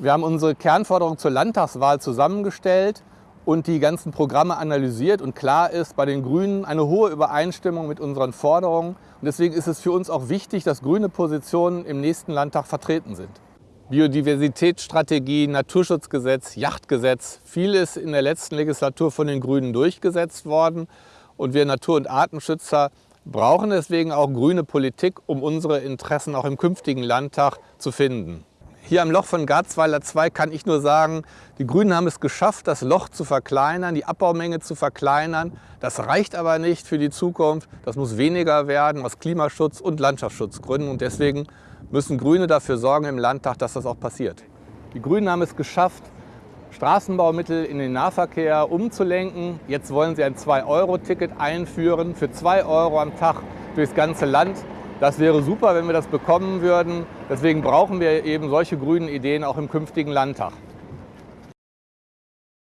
Wir haben unsere Kernforderung zur Landtagswahl zusammengestellt und die ganzen Programme analysiert. Und klar ist bei den Grünen eine hohe Übereinstimmung mit unseren Forderungen. Und deswegen ist es für uns auch wichtig, dass grüne Positionen im nächsten Landtag vertreten sind. Biodiversitätsstrategie, Naturschutzgesetz, Yachtgesetz, vieles in der letzten Legislatur von den Grünen durchgesetzt worden. Und wir Natur- und Artenschützer brauchen deswegen auch grüne Politik, um unsere Interessen auch im künftigen Landtag zu finden. Hier am Loch von Garzweiler 2 kann ich nur sagen, die Grünen haben es geschafft, das Loch zu verkleinern, die Abbaumenge zu verkleinern. Das reicht aber nicht für die Zukunft. Das muss weniger werden aus Klimaschutz- und Landschaftsschutzgründen. Und deswegen müssen Grüne dafür sorgen im Landtag, dass das auch passiert. Die Grünen haben es geschafft, Straßenbaumittel in den Nahverkehr umzulenken. Jetzt wollen sie ein 2-Euro-Ticket einführen für 2 Euro am Tag durchs ganze Land. Das wäre super, wenn wir das bekommen würden. Deswegen brauchen wir eben solche grünen Ideen auch im künftigen Landtag.